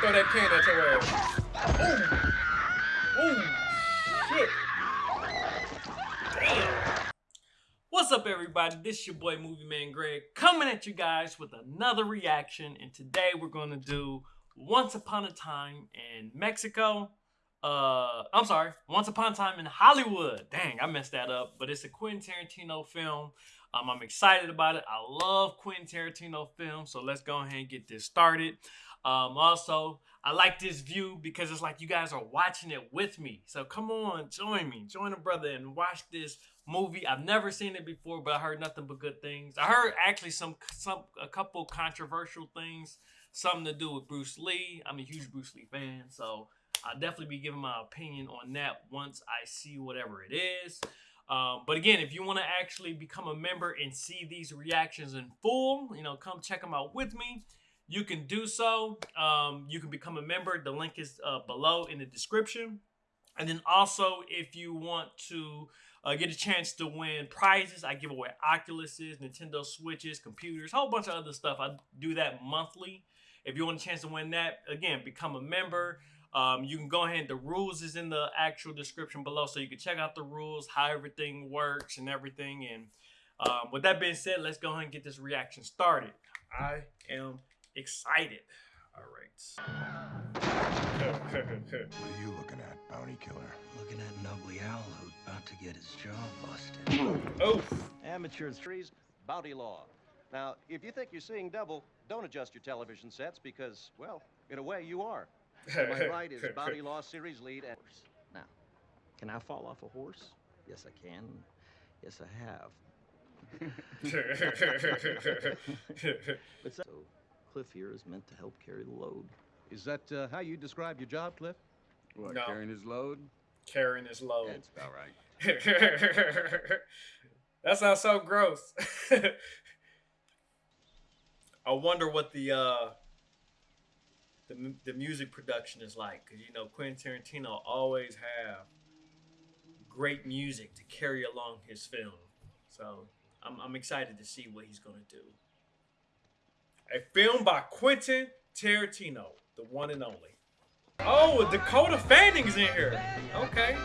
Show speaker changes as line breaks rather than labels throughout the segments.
throw that can at your ass. Ooh. Ooh. Shit. Damn. What's up, everybody? This is your boy Movie Man Greg coming at you guys with another reaction. And today we're to do Once Upon a Time in Mexico. Uh, I'm sorry, Once Upon a Time in Hollywood. Dang, I messed that up. But it's a Quentin Tarantino film. Um, I'm excited about it. I love Quentin Tarantino films, so let's go ahead and get this started. Um, also, I like this view because it's like you guys are watching it with me. So come on, join me, join a brother and watch this movie. I've never seen it before, but I heard nothing but good things. I heard actually some some a couple controversial things, something to do with Bruce Lee. I'm a huge Bruce Lee fan, so I'll definitely be giving my opinion on that once I see whatever it is. Um, but again, if you want to actually become a member and see these reactions in full, you know, come check them out with me. You can do so. Um, you can become a member. The link is uh, below in the description. And then also, if you want to uh, get a chance to win prizes, I give away Oculuses, Nintendo Switches, computers, a whole bunch of other stuff. I do that monthly. If you want a chance to win that, again, become a member. Um, you can go ahead. The rules is in the actual description below, so you can check out the rules, how everything works, and everything. And um, with that being said, let's go ahead and get this reaction started. I am excited. All right.
What are you looking at, bounty killer?
Looking at an ugly owl who's about to get his jaw busted.
oh,
Amateurs trees, bounty law. Now, if you think you're seeing double, don't adjust your television sets because, well, in a way, you are. To my right is Bounty Law Series lead and
Now, can I fall off a horse? Yes, I can. Yes, I have. But so, Cliff here is meant to help carry the load.
Is that uh, how you describe your job, Cliff?
What,
No.
carrying his load?
carrying his load.
That's about right.
that sounds so gross. I wonder what the uh the the music production is like because you know Quentin Tarantino always have great music to carry along his film. So I'm I'm excited to see what he's gonna do. A film by Quentin Tarantino, the one and only. Oh, Dakota Fanning's in here. Okay.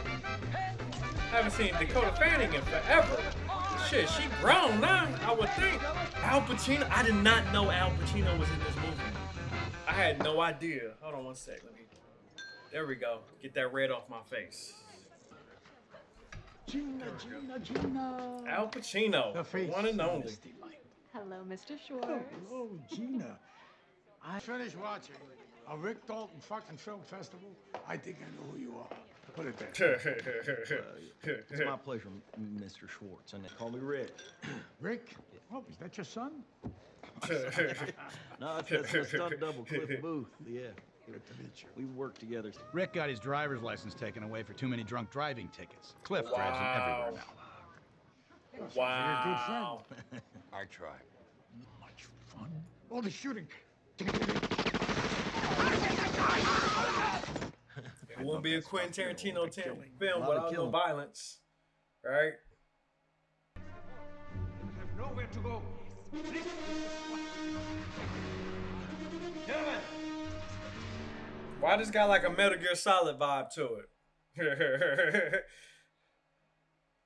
Haven't seen Dakota Fanning in forever. Shit, she grown now, I would think. Al Pacino, I did not know Al Pacino was in this movie. I had no idea. Hold on one sec. Let me. There we go. Get that red off my face.
Gina, Gina, Gina.
Al Pacino,
The
one and only.
Misty Light.
Hello, Mr. Schwartz.
Hello, Gina. I finished watching a Rick Dalton fucking film festival. I think I know who you are. Put it there.
It's my pleasure, Mr. Schwartz. And they call me Rick.
Rick? Oh, is that your son?
No, it's that's my stunt double, Cliff Booth. Yeah.
Good to meet you.
We work together.
Rick got his driver's license taken away for too many drunk driving tickets. Cliff drives him everywhere now.
Wow.
You're a good friend.
I try.
Much fun. All the shooting.
It won't be a Quentin Tarantino film without no violence, right?
Nowhere to go.
Why this got like a Metal Gear Solid vibe to it?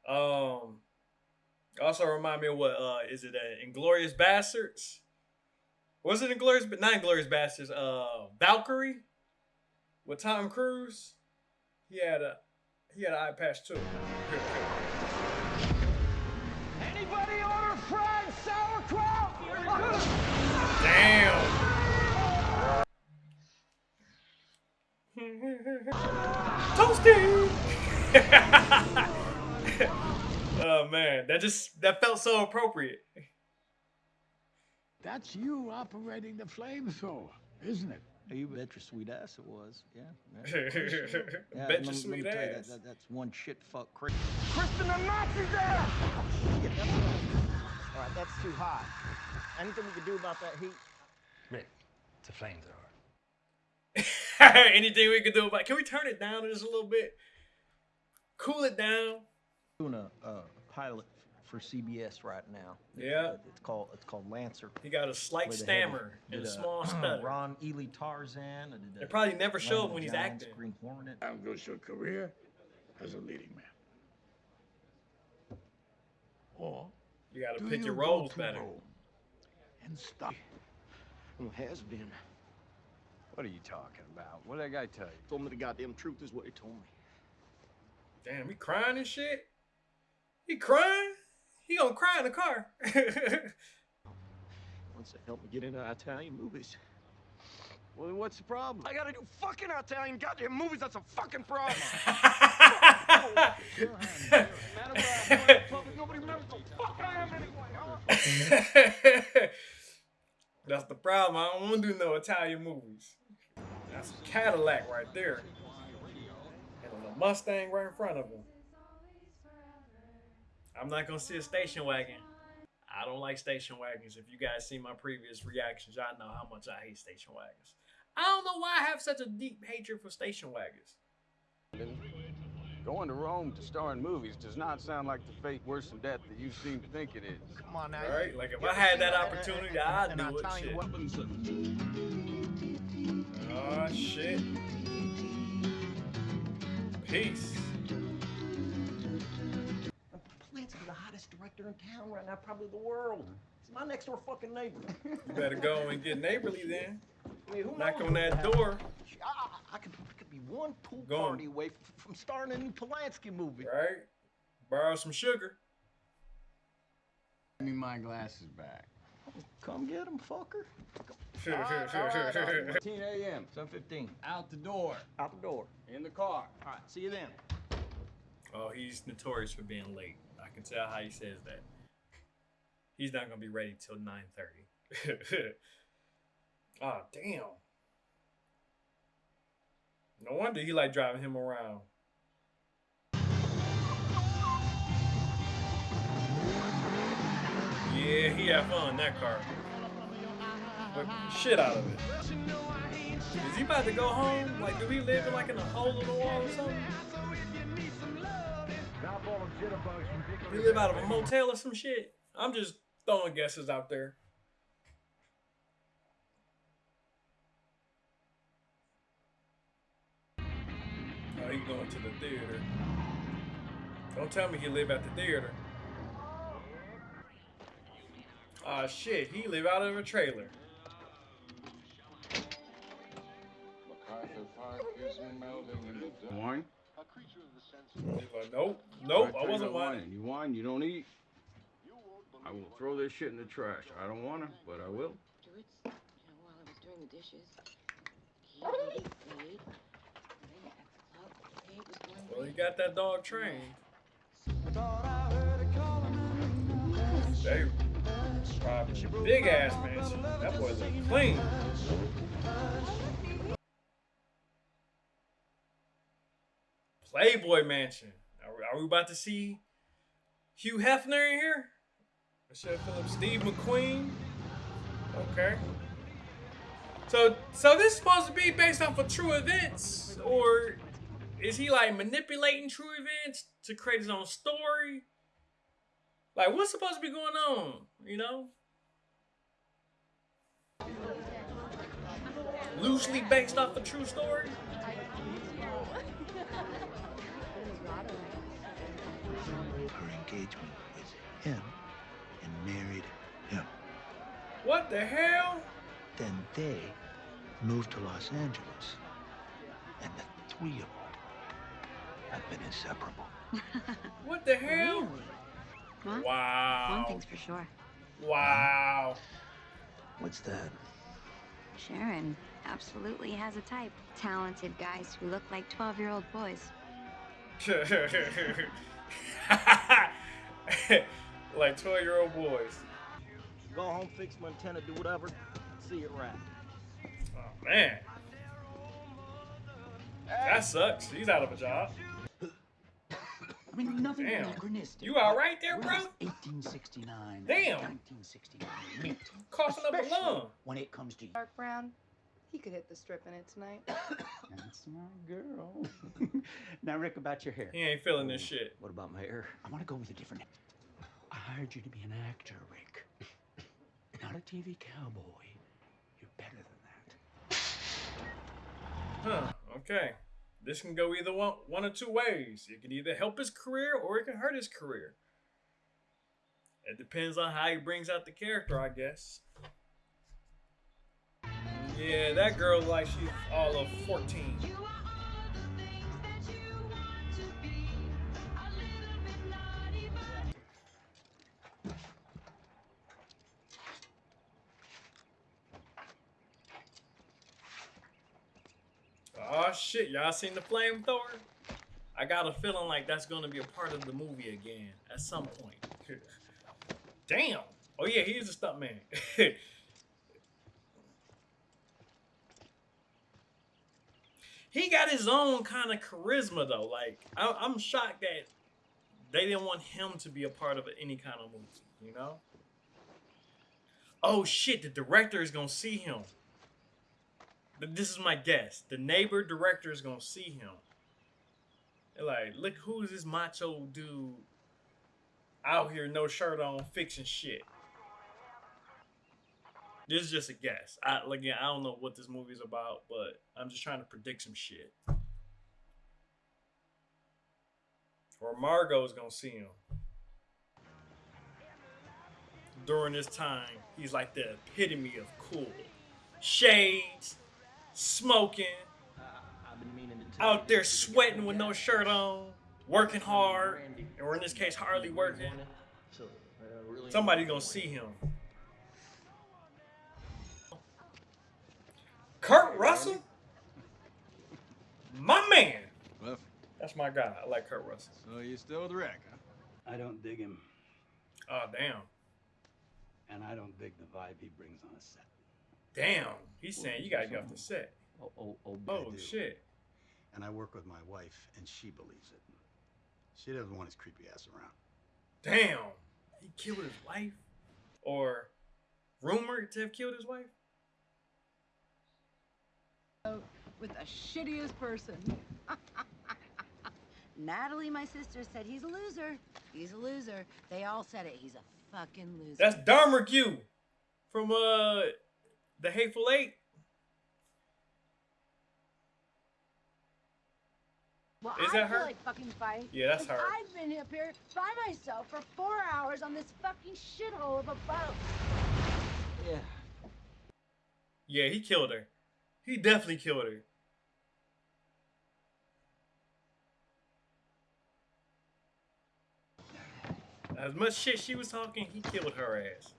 um, also remind me of what uh is it? Uh, Inglourious Basterds? Was it Inglourious? But not Inglourious Basterds. Uh, Valkyrie with Tom Cruise. He had a he had an eye patch too.
Anybody order fried sauerkraut?
Damn. Toasty. oh man, that just that felt so appropriate.
That's you operating the flamethrower, isn't it?
You bet your sweet ass it was. Yeah. yeah.
Bet your
me-
sweet
tell you, that-
ass.
that- that's one shit fuck crazy.
Kristen, the Nazis there!
Shit, that's all right, that's too hot. Anything we can do about that heat?
Rick, it's a flamethrower.
Anything we can do about? Can we turn it down just a little bit? Cool it down.
Doing a uh, pilot
for CBS right now.
Yeah.
It's called it's called Lancer.
He got a slight
Where they
stammer and a
did,
small stutter.
Ron Ely Tarzan. I did,
They probably never show
Ron
him when he's
Giants,
acting.
Green Hornet.
How goes your career as a leading man? Or
You got to pick
you
your roles
to
better.
Rome and stop?
Who has been?
What are you talking about? What did that guy tell you?
Told me the goddamn truth is what he told me.
Damn, he crying and shit. He crying. He gonna cry in the car.
Wants to help me get into Italian movies.
Well, then what's the problem?
I gotta do fucking Italian goddamn movies. That's a fucking problem. Nobody remembers the fuck I am anyway.
That's the problem. I don't want to do no Italian movies. That's a Cadillac right there. And a Mustang right in front of him. I'm not gonna see a station wagon. I don't like station wagons. If you guys see my previous reactions, y'all know how much I hate station wagons. I don't know why I have such a deep hatred for station wagons.
Going to Rome to star in movies does not sound like the fate worse than death that you seem to think it is.
Come on now.
Right? Like if I had that
a-
opportunity, I'd
an
do it.
Italian
Shit.
weapons?
Oh ah, shit. Peace.
Hottest in town right now, probably the world. He's my next door fucking neighbor.
You better go and get neighborly then.
I mean, who
Knock
knows
on
what
that
could
door.
I, I, I could, I could be one pool
Go on.
party away f- from starring in a new Polanski movie.
Right? Borrow some sugar.
Give me my glasses back.
Come get him, fucker. Sure.
10 a.m.
7:15.
Out the door.
Out the door.
In the car.
All right, see you then.
oh, he's notorious for being late. I can tell how he says that. He's not gonna be ready till 9:30. oh ah, damn. No wonder he like driving him around. Yeah, he had fun in that car. Shit out of it. Is he about to go home? Like, do we live in like in a hole in the wall or something? We live out of a motel or some shit. I'm just throwing guesses out there. Oh, he going to the theater. Don't tell me he live at the theater. Ah shit, he live out of a trailer.
Wine?
Like, uh, nope, nope, I wasn't whining.
You whine, you don't eat. I will throw this shit in the trash. I don't want to, but I will.
afterwards, you know, while I was doing the dishes, he really played. And then at the club, Kate was going
Well, he got that dog trained. They robbed big ass mansion. That boy look clean. Playboy Mansion. Are we, are we about to see Hugh Hefner in here? Michelle Phillips, Steve McQueen. Okay. So, so this is supposed to be based off of true events, or is he like manipulating true events to create his own story? Like, what's supposed to be going on? You know? Loosely based off a true story?
Engagement with him and married him.
What the hell?
Then they moved to Los Angeles. And the three of them have been inseparable.
What the hell?
Well,
Wow.
one thing's for sure.
Wow.
What's that?
Sharon absolutely has a type. Talented guys who look like 12 year old boys.
like 12 year old boys.
Go home, fix my antenna, do whatever. See it right.
Oh, man. That sucks. He's out of a job.
I mean, nothing
Damn.
anachronistic.
You all right there, bro?
1869.
Damn.
1969. Mint.
Coughing up a
Especially
lung.
When it comes to
Dark Brown, he could hit the strip in it tonight.
That's my girl. now, Rick, about your hair.
He ain't feeling this mm. shit.
What about my hair?
I want to go with a different. I I hired you to be an actor, Rick. Not a TV cowboy. You're better than that.
Huh, okay. This can go either one, one or two ways. It can either help his career or it can hurt his career. It depends on how he brings out the character, I guess. Yeah, that girl like she's all of 14. Oh shit, y'all seen the flamethrower? I got a feeling like that's gonna be a part of the movie again at some point. Damn. Oh yeah, he's a stuntman. he got his own kind of charisma though. Like I, I'm shocked that they didn't want him to be a part of any kind of movie. You know? Oh shit, the director is gonna see him. But this is my guess. The neighbor director is gonna see him. They're like, look who's this macho dude out here, no shirt on, fixing shit. This is just a guess. I again, I don't know what this movie's about, but I'm just trying to predict some shit. Or Margot's gonna see him. During this time, he's like the epitome of cool. Shades, smoking, out there sweating with no shirt on, working hard, or in this case, hardly working. Somebody's gonna see him. Kurt Russell? My man.
Cliff,
That's my guy. I like Kurt Russell.
so you still with Rick, huh?
I don't dig him,
Oh, damn.
and I don't dig the vibe he brings on a set.
Damn. He's saying you gotta get off the set.
Oh, oh, oh,
Oh, shit.
And I work with my wife, and she believes it. She doesn't want his creepy ass around.
Damn. He killed his wife? Or rumored to have killed his wife?
With the shittiest person. Natalie, my sister, said he's a loser. He's a loser. They all said it. He's a fucking loser.
That's Dharma Q from uh the Hateful Eight.
well,
is
I
that
feel
her?
like fucking fight.
Yeah, that's
'cause
her.
I've been up here by myself for four hours on this fucking shithole of a boat.
Yeah.
Yeah, he killed her. He definitely killed her. As much shit she was talking, he killed her ass.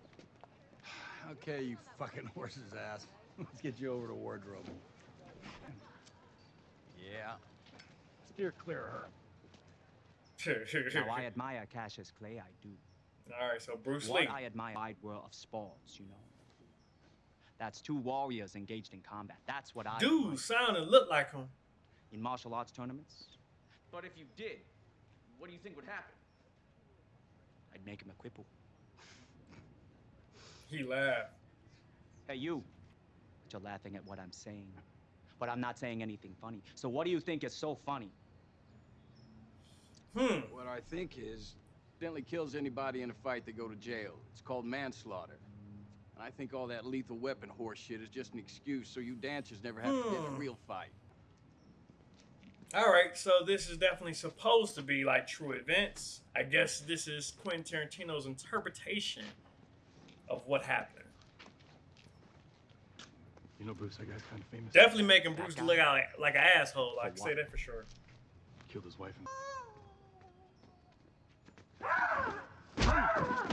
Okay, you fucking horse's ass. Let's get you over to wardrobe. Yeah. Steer clear of her.
now, I admire Cassius Clay, I do.
All right, so Bruce
what
Lee.
I admire wide world of sports, you know. That's two warriors engaged in combat. That's what I admire.
Dude, sound and look like him.
in martial arts tournaments.
But if you did, what do you think would happen?
I'd make him a cripple.
He laughed.
Hey, you. But you're laughing at what I'm saying. But I'm not saying anything funny. So what do you think is so funny?
Hmm.
What I think is, Bentley kills anybody in a fight, they go to jail. It's called manslaughter. And I think all that lethal weapon horse shit is just an excuse so you dancers never have to get in a
Hmm.
real fight.
All right, so this is definitely supposed to be like true events. I guess this is Quentin Tarantino's interpretation of what happened.
You know, Bruce, that guy's kind of famous.
Definitely making Bruce look like, like an asshole. I can say that for sure.
Killed his wife and.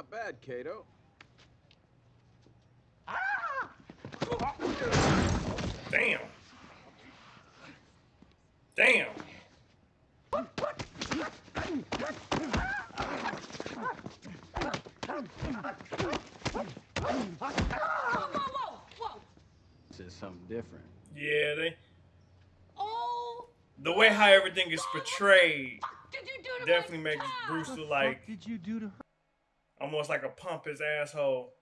Not bad, Kato.
Damn. Damn.
Whoa, whoa, whoa, whoa!
This is something different.
Yeah, they.
Oh,
The way how everything is portrayed
did you do to
definitely makes
cat?
Bruce look like
did you do to her?
Almost like a pompous asshole.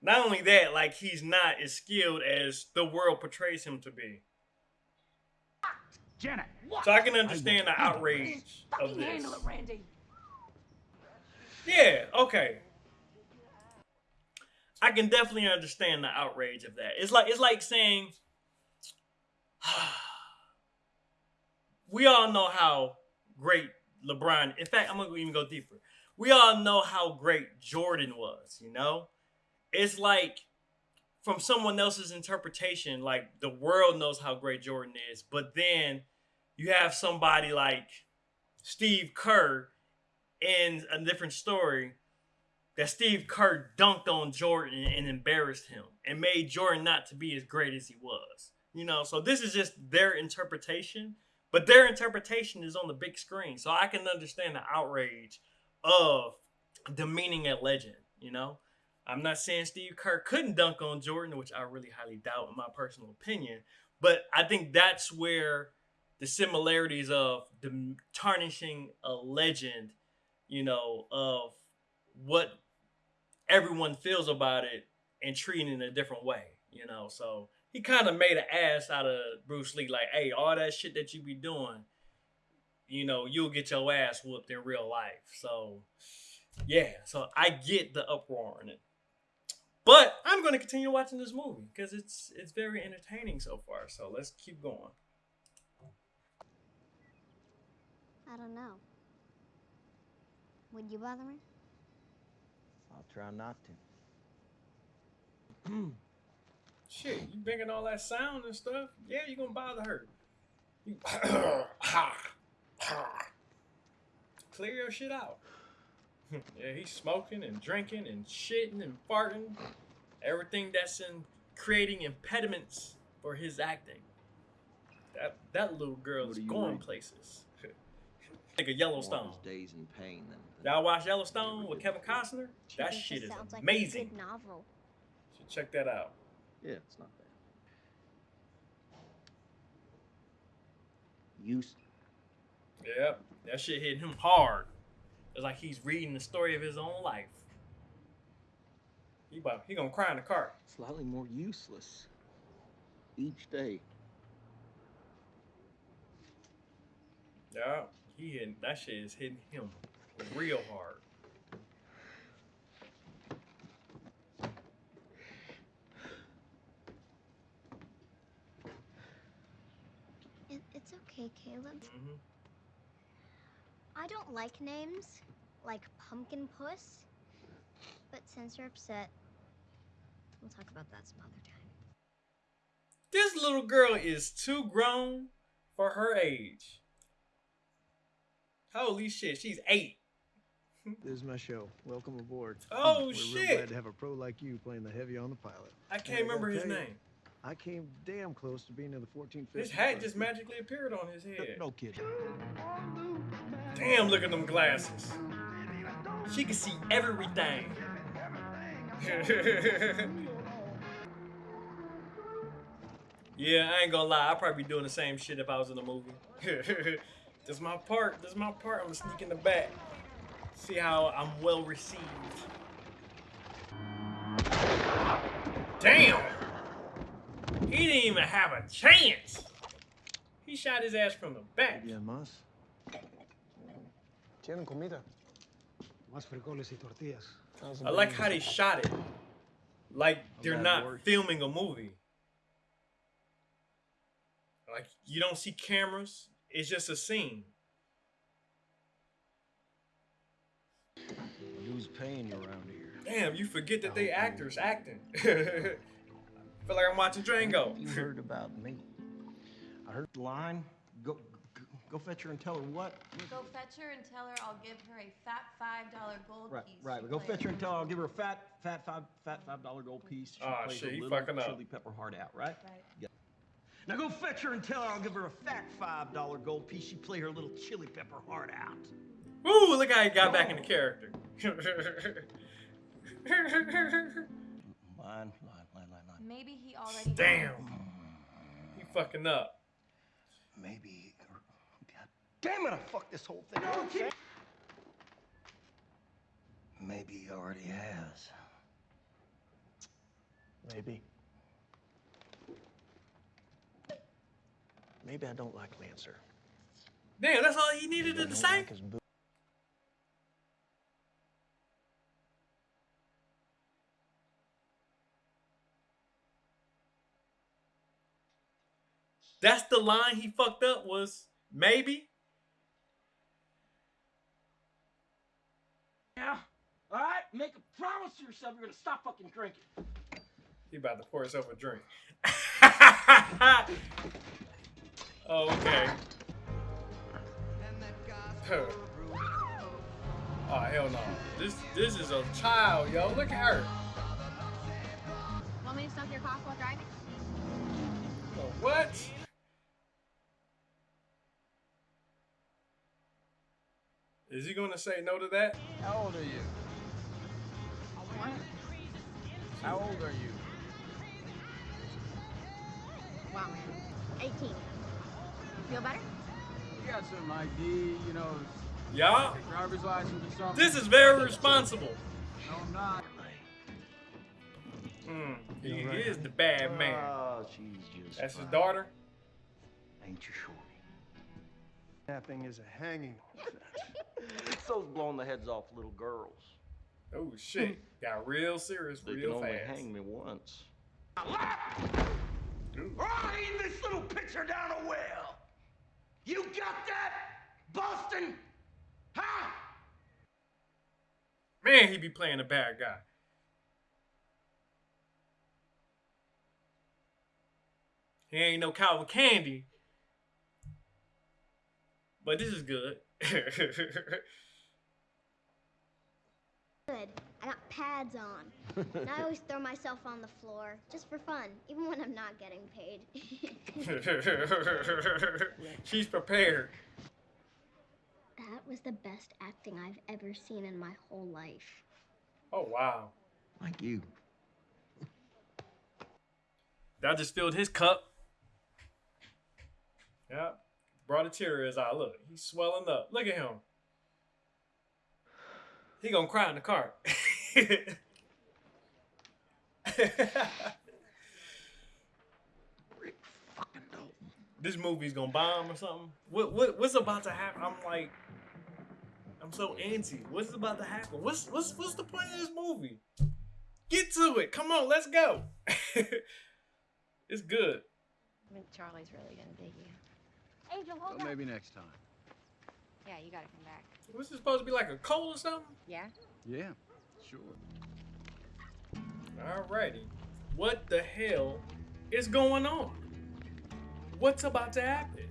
Not only that, like he's not as skilled as the world portrays him to be.
Janet.
So I can understand the outrage of this.
it, Randy.
Yeah, okay. I can definitely understand the outrage of that. It's like it's like saying we all know how great LeBron. In fact, I'm gonna even go deeper. We all know how great Jordan was. You know, it's like from someone else's interpretation. Like the world knows how great Jordan is, but then you have somebody like Steve Kerr in a different story that Steve Kerr dunked on Jordan and embarrassed him and made Jordan not to be as great as he was. You know, so this is just their interpretation, but their interpretation is on the big screen. So I can understand the outrage of demeaning a legend, you know? I'm not saying Steve Kerr couldn't dunk on Jordan, which I really highly doubt in my personal opinion, but I think that's where the similarities of the tarnishing a legend, you know, of what everyone feels about it and treating it in a different way, you know. So he kind of made an ass out of Bruce Lee, like, hey, all that shit that you be doing, you know, you'll get your ass whooped in real life. So yeah, so I get the uproar in it. But I'm going to continue watching this movie because it's it's very entertaining so far. So let's keep going.
I don't know. Would you bother me?
I'll try not to. Hmm.
Shit, you bringing all that sound and stuff? Yeah, you're gonna bother her. You clear your shit out. yeah, he's smoking and drinking and shitting and farting. Everything that's in creating impediments for his acting. That that little girl
What
is
are you
going
reading?
places. like a Yellowstone.
One of those days in pain. Then
Y'all watch Yellowstone with Kevin Costner? That
thinks
shit is
sounds like a
amazing.
good novel.
Should check that out.
yeah, it's not bad.
Use.
Yep, that shit hit him hard. It's like he's reading the story of his own life. He about he gonna cry in the car.
Slightly more useless. Each day.
Yeah, he hitting that shit is hitting him real hard.
It, it's okay, Caleb.
Mhm.
I don't like names like Pumpkin Puss, but since you're upset, we'll talk about that some other time.
This little girl is too grown for her age. Holy shit, she's eight.
This is my show. Welcome aboard.
Oh,
We're
shit.
real glad to have a pro like you playing the heavy on the pilot.
I can't
gotta
remember his
tell you,
name.
I came damn close to being in the 1450.
His hat just magically appeared on his head.
No kidding.
Damn, look at them glasses. She can see everything. yeah, I ain't gonna lie. I'd probably be doing the same shit if I was in a movie. this is my part. This is my part. I'm gonna sneak in the back. See how I'm well received. Damn! He didn't even have a chance. He shot his ass from the back.
Bien más.
Tienen comida. Más frijoles y tortillas.
I like how they shot it. Like they're not
word.
filming a movie. Like you don't see cameras. It's just a scene.
Who's paying you around here?
Damn, you forget that they actors acting. Feel like I'm watching Django.
You heard about me. I heard the line. Go, go, go fetch her and tell her what?
Go fetch her and tell her I'll give her a fat five dollar gold
Right,
piece.
right.
she
Go fetch her and tell her I'll give her a fat, fat five, fat five dollar gold piece. She
Aw,
plays
shit,
a little
fucking up.
chili pepper heart out, right?
Right.
Yeah. Now go fetch her and tell her I'll give her a fat five dollar gold piece. She play her little chili pepper heart out.
Ooh, look how he got back into character.
Line, line, line, line, line.
Maybe he already.
Damn. He fucking up.
Maybe. God damn it! I fucked this whole thing. up. Maybe he already has.
Maybe. Maybe I don't like Lancer.
Damn, that's all he needed to
don't
say. That's the line he fucked up was maybe.
Yeah. All right. Make a promise to yourself you're gonna stop fucking drinking.
He about to pour himself a drink. oh, okay. Huh. Oh hell no. This this is a child, yo. Look at her.
Want me to smoke your cough while driving?
Oh, what? Is he gonna say no to that?
How old are you? How old are you?
Wow. 18. Feel better?
You got some ID, you know,
Yeah.
driver's license or something?
This is very responsible.
No, I'm not.
Mm, he is the bad man.
Oh, she's just.
That's his daughter.
Ain't you sure?
Tapping is a hanging
So's blowing the heads off little girls.
Oh shit. Got real serious
They
real
can only hang me once.
Right in this little pitcher down a well. You got that, Boston? Huh?
Man, he be playing a bad guy. He ain't no Calvin Candie. But this is good.
Good. I got pads on. and I always throw myself on the floor, just for fun, even when I'm not getting paid.
She's prepared.
that was the best acting I've ever seen in my whole life.
Oh wow.
Like you.
That just filled his cup. Yeah. Brought a tear to his eye. Look, he's swelling up. Look at him. He gonna cry in the car. this movie's gonna bomb or something. What what what's about to happen? I'm like, I'm so antsy. What's about to happen? What's what's what's the point of this movie? Get to it. Come on, let's go. it's good.
I think Charlie's really gonna dig you.
Angel, hold
Well, maybe next time.
Yeah, you gotta come back.
What's this supposed to be like a cold or something?
Yeah?
Yeah, sure.
Alrighty. What the hell is going on? What's about to happen?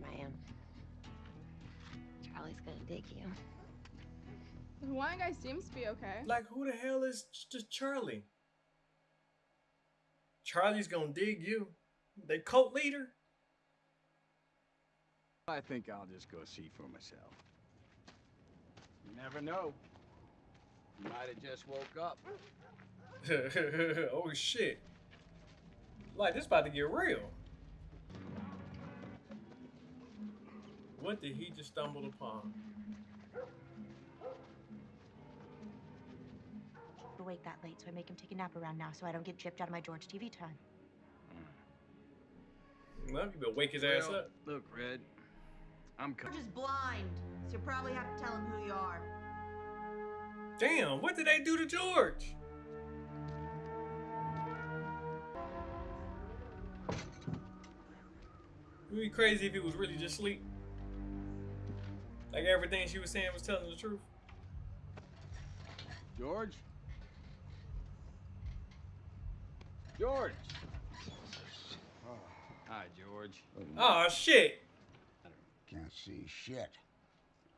Man. Charlie's gonna dig you.
The Hawaiian guy seems to be okay.
Like, who the hell is just Charlie? Charlie's gonna dig you. The cult leader?
I think I'll just go see for myself. You never know. You might have just woke up.
oh shit. Like this about to get real. What did he just stumble upon?
Awake that late, so I make him take a nap around now so I don't get gypped out of my George TV time. Mm.
Well, you better wake his ass
Well,
up.
Look, Red, I'm coming.
George
coming.
is blind, so you'll probably have to tell him who you are.
Damn, what did they do to George? It would be crazy if he was really just asleep. Like everything she was saying was telling the truth.
George? George! Hi, George.
Oh shit.
Can't see shit.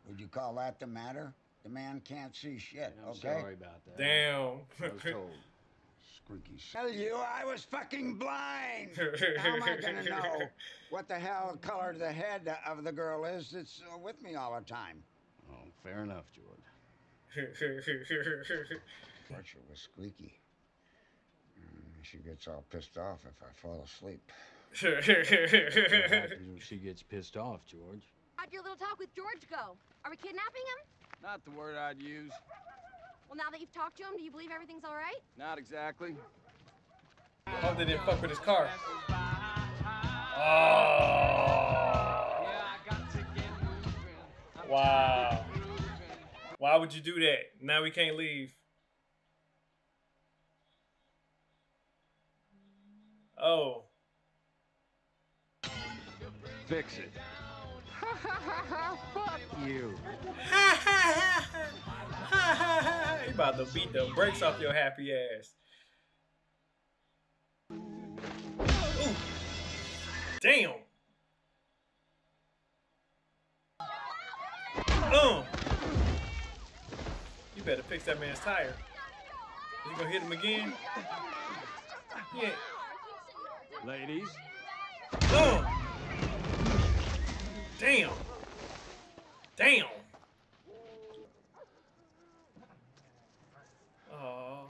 Would you call that the matter? The man can't see shit,
I'm
okay?
sorry about that.
Damn.
I was told.
Squeaky. Tell you I was fucking blind. How am I gonna know what the hell color the head of the girl is that's uh, with me all the time?
Oh, fair enough, George.
Archer was squeaky. She gets all pissed off if I fall asleep.
What when she gets pissed off, George?
How'd your little talk with George go? Are we kidnapping him?
Not the word I'd use.
Well, now that you've talked to him, do you believe everything's all right?
Not exactly.
Hope they didn't fuck with his car. Oh. Wow. Why would you do that? Now we can't leave. Oh.
Fix it.
Fuck you.
you about to beat the brakes off your happy ass. Ooh. Damn. Oh. You better fix that man's tire. You gonna hit him again? Yeah.
Ladies.
Damn. Damn. Oh.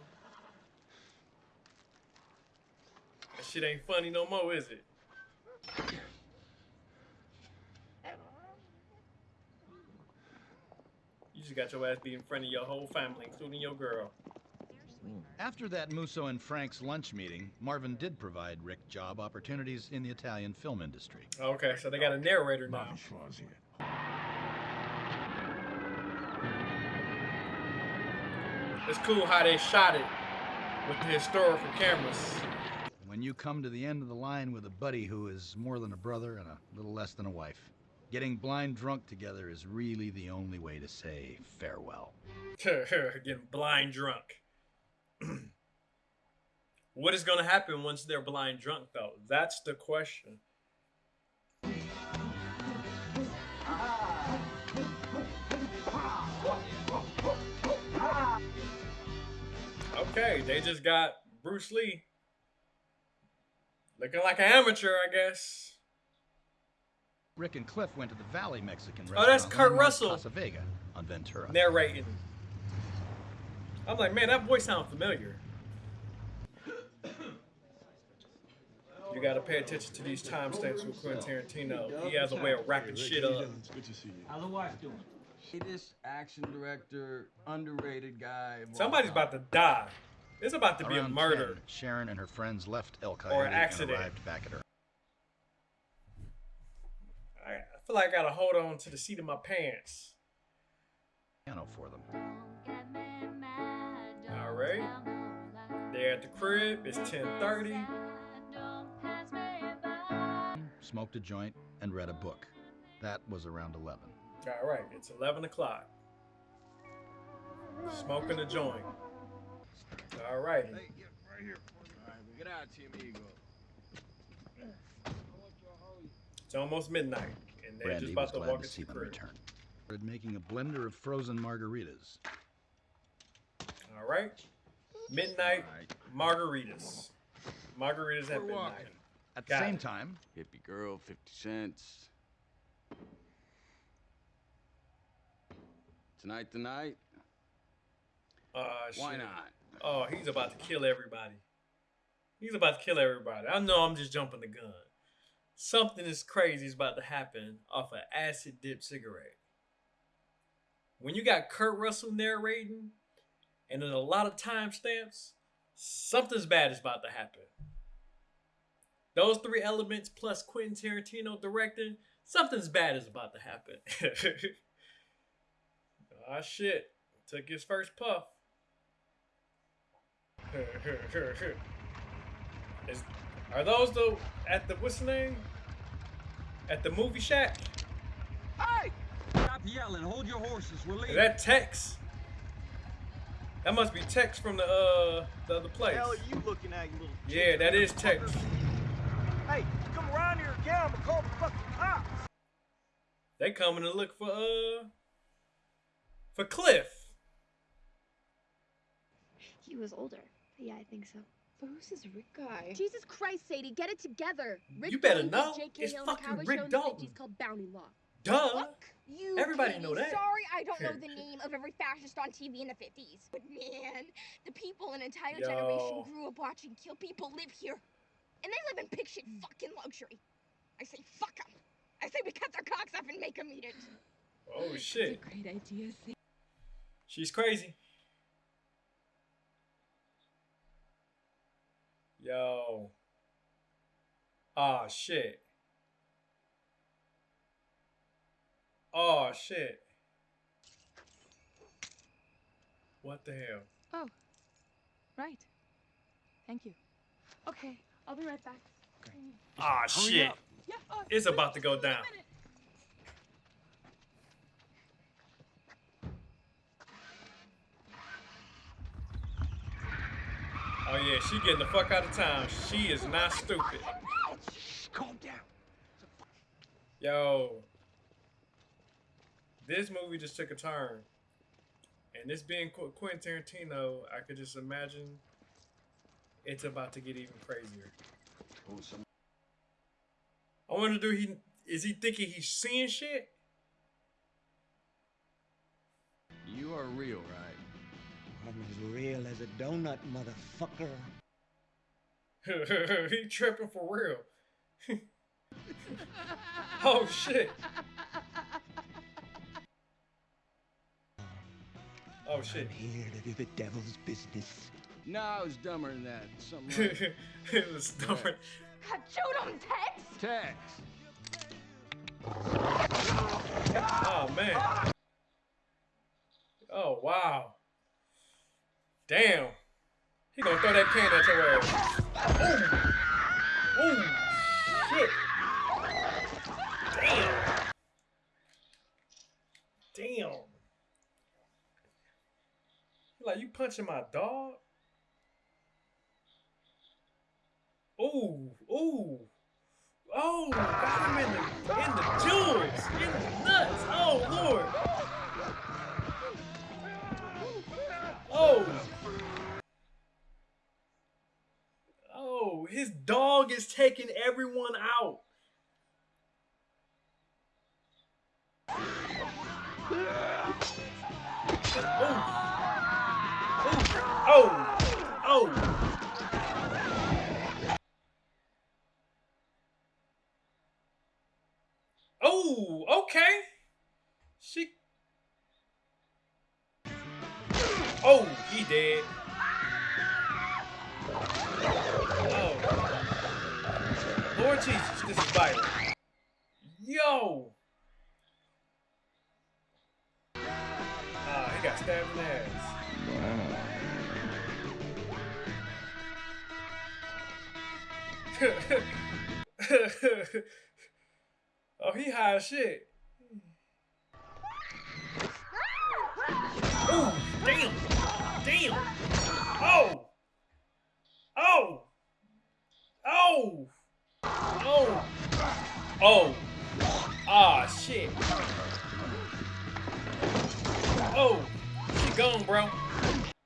That shit ain't funny no more, is it? You just got your ass beat in front of your whole family, including your girl.
After that Musso and Frank's lunch meeting, Marvin did provide Rick job opportunities in the Italian film industry.
Oh, okay, so they got a narrator now. It's cool how they shot it with the historical cameras.
When you come to the end of the line with a buddy who is more than a brother and a little less than a wife, getting blind drunk together is really the only way to say farewell.
Getting blind drunk. what is going to happen once they're blind drunk, though? That's the question. Okay, they just got Bruce Lee looking like an amateur, I guess.
Rick and Cliff went to the Valley Mexican restaurant.
Oh, that's Kurt Russell.
Casa Vega on Ventura.
narrating. I'm like, man, that voice sounds familiar. You gotta pay attention to these timestamps with Quentin Tarantino. He has a way of wrapping shit up.
Good to see you. How's the wife doing? This action director, underrated guy.
Somebody's about to die. It's about to be a murder.
10, Sharon and her friends left El Coyote
Or
and
accident.
arrived back at her
I I feel like I gotta hold on to the seat of my pants.
piano for them.
All right. They're at the crib. It's 10:30.
Smoked a joint and read a book. That was around 11.
All right. It's 11 o'clock. Smoking a joint. All righty.
Right here. Get out, amigo.
It's almost midnight, and they're
Brandy
just about to
glad
walk
to
into
see
the
them
crib.
return. Making a blender of frozen margaritas.
All right. Midnight margaritas. Margaritas at
We're
midnight.
walking.
At the
Got
same
it.
time,
Hippie girl, 50 cents. Tonight, tonight.
Uh,
Why
shit.
not?
Oh, he's about to kill everybody. He's about to kill everybody. I know I'm just jumping the gun. Something is crazy is about to happen off an acid dip cigarette. When you got Kurt Russell narrating and there's a lot of timestamps, something's bad is about to happen. Those three elements plus Quentin Tarantino directing, something's bad is about to happen. Ah shit. Took his first puff. Is, are those the at the what's the name? At the movie shack?
Hey! Stop yelling. Hold your horses. We're leaving.
Is that Tex? That must be Tex from the uh the other place.
hell are you looking at, you little
Yeah, that is Tex.
Hey, come around here again, I'm gonna call the fucking cops.
They coming to look for uh for Cliff.
He was older. Yeah, I think so.
But who's this Rick guy?
Jesus Christ, Sadie, get it together. Rick
You better
Dalton
know.
J.K.
It's
Hill in the
fucking
Cowboy
Rick
Show
Dalton.
called Bounty Law.
Duh.
Fuck you,
Everybody
Katie.
know that.
Sorry, I don't know the name of every fascist on TV in the 50s. But man, the people an entire
Yo.
generation grew up watching kill people live here. And they live in pig shit mm. fucking luxury. I say fuck them. I say we cut their cocks off and make them eat it.
Oh shit.
A Great idea, Sadie.
She's crazy. Yo. Oh shit. Oh shit. What the hell?
Oh, right. Thank you. Okay, I'll be right back.
Ah
Hurry
shit.
Yeah, uh,
It's about to go down. Oh yeah, she getting the fuck out of town. She is not stupid.
Calm down.
Yo. This movie just took a turn. And this being Qu- Quentin Tarantino, I could just imagine it's about to get even crazier. I wonder, do he is he thinking he's seeing shit?
You are real, right?
I'm as real as a donut, motherfucker.
he tripping for real. oh shit. Oh shit.
I'm here to do the devil's business.
No, I was dumber than that. Something like
it was dumber.
God, shoot him, Tex!
Tex.
Oh man. Oh wow. Damn. He gonna throw that can at your ass. Ooh. Ooh. Shit. Damn. Damn. Like you punching my dog? Ooh, ooh. Oh, got him in the in the jewels, in the nuts. Oh Lord. Oh. Oh, his dog is taking oh, he high as shit. Ooh, damn. Damn. Oh. Oh. Oh. Oh. Oh. Ah, shit. Oh. She gone, bro.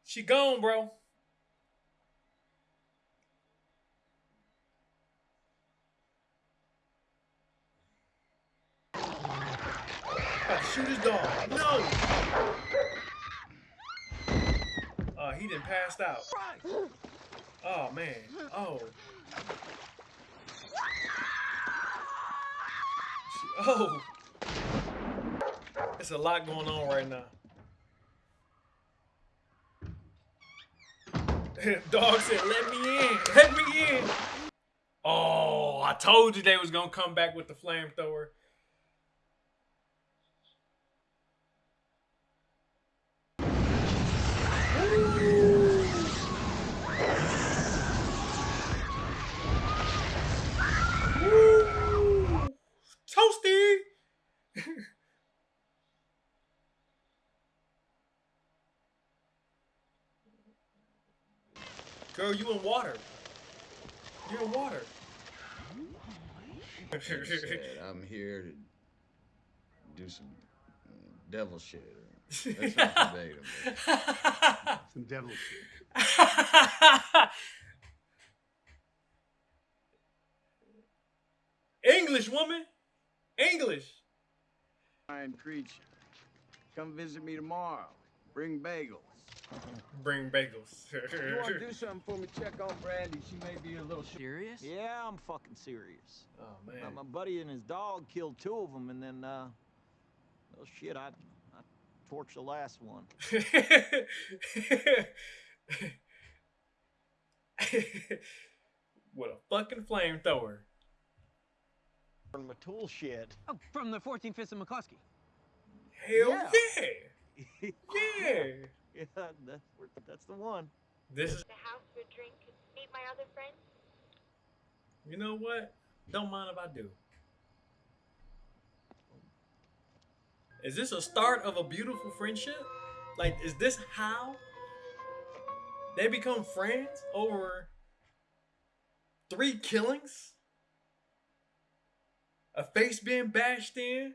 She gone, bro. Shoot his dog. No. Uh, he didn't passed out. Oh man. Oh. Oh. It's a lot going on right now. Dog said, "Let me in. Let me in." Oh, I told you they was gonna come back with the flamethrower. Toasty. Girl, you in water. You're in water.
Said, I'm here to do some uh, devil shit. That sounds verbatim.
Some devil shit.
English woman. English.
Iron creature. Come visit me tomorrow. Bring bagels.
Bring bagels.
you want to do something for me? Check on Brandy. She may be a little serious.
Yeah, I'm fucking serious.
Oh man.
Uh, my buddy and his dog killed two of them, and then, uh, well, shit, I, I torched the last one.
what a fucking flamethrower.
From my tool shed.
Oh, from the 14th, Fist of McCluskey.
Hell
Yeah.
yeah. Yeah.
Yeah, that's, that's the one.
This is
The house for a drink. Meet my other friends.
you know what? Don't mind if I do. Is this a start of a beautiful friendship? Like, is this how they become friends over three killings? A face being bashed in?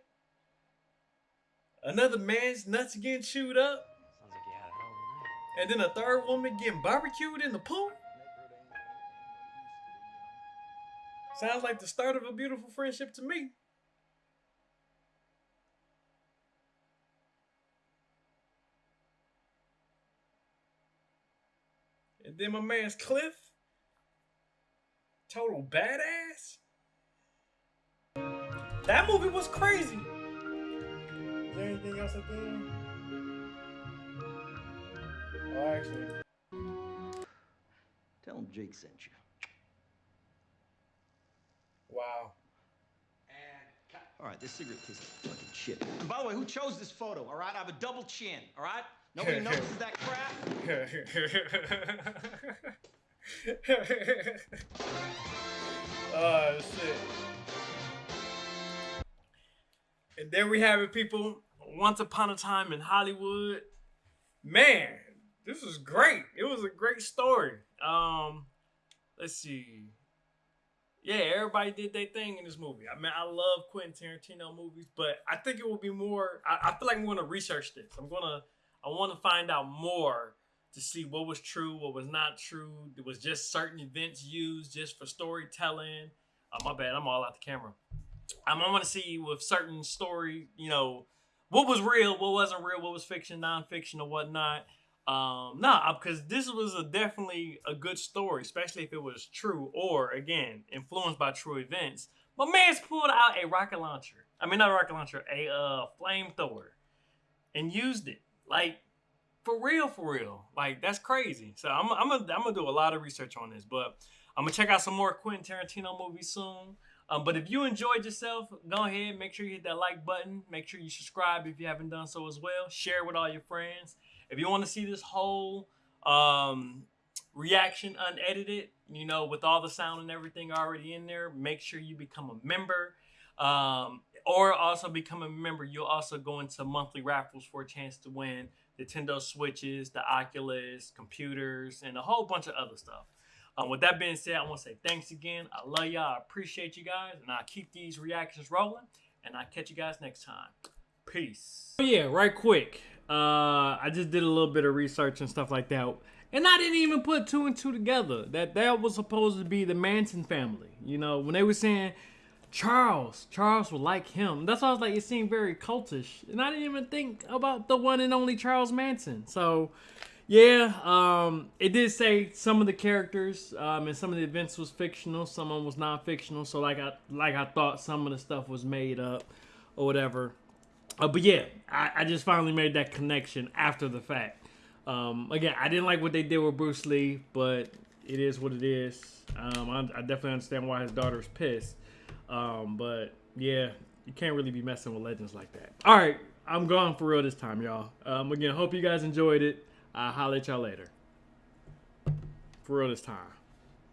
Another man's nuts getting chewed up? And then a third woman getting barbecued in the pool? Sounds like the start of a beautiful friendship to me. And then my man's Cliff. Total badass. That movie was crazy. Is there anything else at there? end? Oh, actually.
Tell him Jake sent you.
Wow.
All right, this cigarette tastes like fucking shit.
And by the way, who chose this photo? All right, I have a double chin. All right, nobody notices that crap.
oh shit. And there we have it, people. Once upon a time in Hollywood. Man, this was great. It was a great story. Um, let's see. Yeah, everybody did their thing in this movie. I mean, I love Quentin Tarantino movies, but I think it will be more. I, I feel like I'm going to research this. I'm gonna. I want to find out more to see what was true, what was not true. It was just certain events used just for storytelling. Oh, my bad. I'm all out the camera. Um, I want to see with certain story, you know, what was real, what wasn't real, what was fiction, nonfiction, or whatnot. Um, nah, because this was a definitely a good story, especially if it was true or again influenced by true events. My man's pulled out a rocket launcher. I mean, not a rocket launcher, a uh, flamethrower, and used it like for real, for real. Like that's crazy. So I'm I'm gonna I'm gonna do a lot of research on this, but I'm gonna check out some more Quentin Tarantino movies soon. Um, but if you enjoyed yourself, go ahead, make sure you hit that like button. Make sure you subscribe if you haven't done so as well. Share with all your friends. If you want to see this whole um, reaction unedited, you know, with all the sound and everything already in there, make sure you become a member. Um, or also become a member. You'll also go into monthly raffles for a chance to win Nintendo Switches, the Oculus, computers, and a whole bunch of other stuff. Um, with that being said, I want to say thanks again. I love y'all. I appreciate you guys. And I'll keep these reactions rolling. And I'll catch you guys next time. Peace. Oh, yeah, right quick. Uh, I just did a little bit of research and stuff like that. And I didn't even put two and two together. That that was supposed to be the Manson family. You know, when they were saying Charles, Charles would like him. That's why I was like, it seemed very cultish. And I didn't even think about the one and only Charles Manson. So, yeah, um, it did say some of the characters um, and some of the events was fictional. Some of them was non-fictional. So, like I like I thought some of the stuff was made up or whatever. Uh, but yeah, I, I just finally made that connection after the fact. Um, again, I didn't like what they did with Bruce Lee, but it is what it is. Um, I, I definitely understand why his daughter's pissed. Um, but yeah, you can't really be messing with legends like that. All right, I'm gone for real this time, y'all. Um, again, hope you guys enjoyed it. I'll holler at y'all later. For real this time.